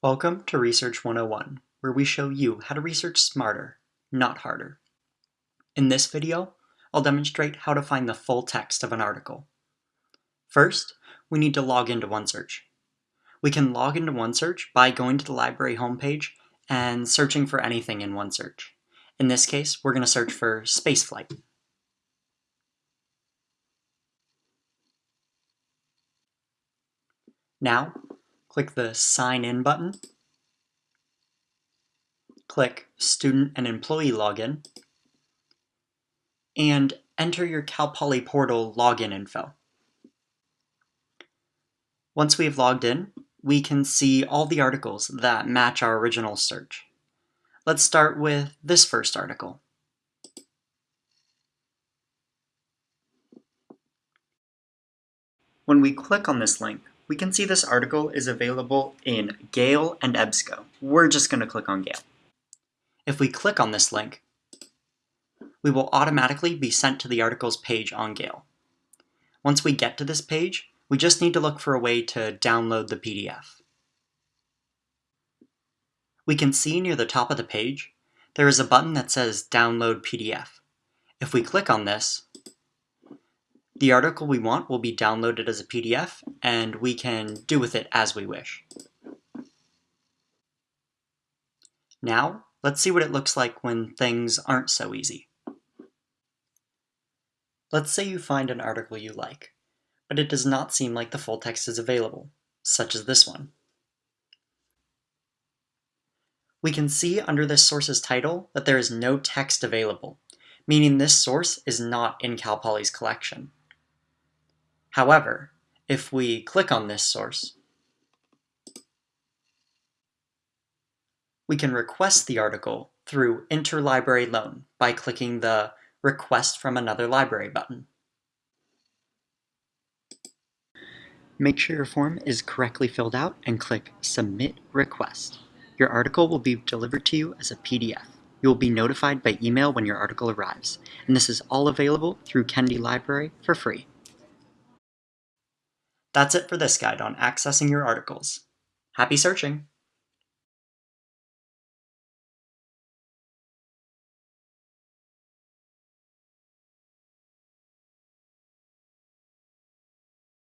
Welcome to Research 101, where we show you how to research smarter, not harder. In this video, I'll demonstrate how to find the full text of an article. First, we need to log into OneSearch. We can log into OneSearch by going to the library homepage and searching for anything in OneSearch. In this case, we're going to search for spaceflight. Now, click the Sign In button, click Student and Employee Login, and enter your Cal Poly portal login info. Once we've logged in, we can see all the articles that match our original search. Let's start with this first article. When we click on this link, we can see this article is available in Gale and EBSCO. We're just going to click on Gale. If we click on this link, we will automatically be sent to the articles page on Gale. Once we get to this page, we just need to look for a way to download the PDF. We can see near the top of the page, there is a button that says Download PDF. If we click on this, the article we want will be downloaded as a PDF, and we can do with it as we wish. Now, let's see what it looks like when things aren't so easy. Let's say you find an article you like, but it does not seem like the full text is available, such as this one. We can see under this source's title that there is no text available, meaning this source is not in Cal Poly's collection. However, if we click on this source, we can request the article through Interlibrary Loan by clicking the Request from Another Library button. Make sure your form is correctly filled out and click Submit Request. Your article will be delivered to you as a PDF. You will be notified by email when your article arrives, and this is all available through Kennedy Library for free. That's it for this guide on accessing your articles. Happy searching!